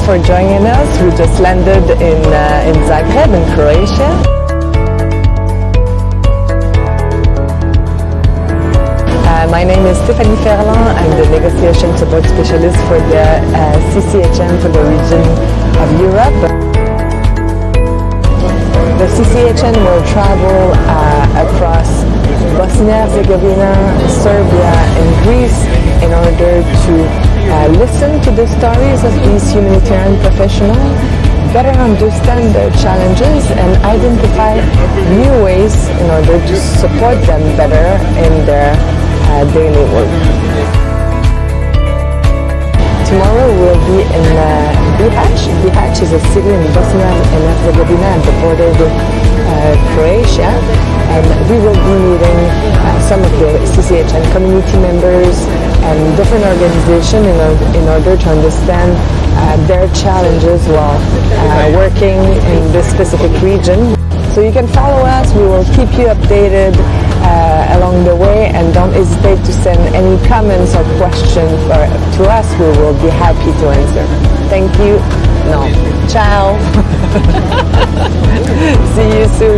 joining us. We just landed in, uh, in Zagreb, in Croatia. Uh, my name is Stéphanie Ferland. I'm the negotiation support specialist for the uh, CCHN for the region of Europe. The CCHN will travel uh, across Bosnia-Herzegovina, Serbia and Greece in order to uh, listen to the stories of these humanitarian professionals, better understand their challenges and identify new ways in order to support them better in their uh, daily work. Tomorrow we'll be in uh, Bihać. Bihać is a city in Bosnia and Herzegovina at the border with uh, Croatia and we will be meeting uh, some of the CCHN community members and different organizations in, or- in order to understand uh, their challenges while uh, working in this specific region. So you can follow us, we will keep you updated uh, along the way and don't hesitate to send any comments or questions for, to us, we will be happy to answer. Thank you. No. Ciao. See you soon.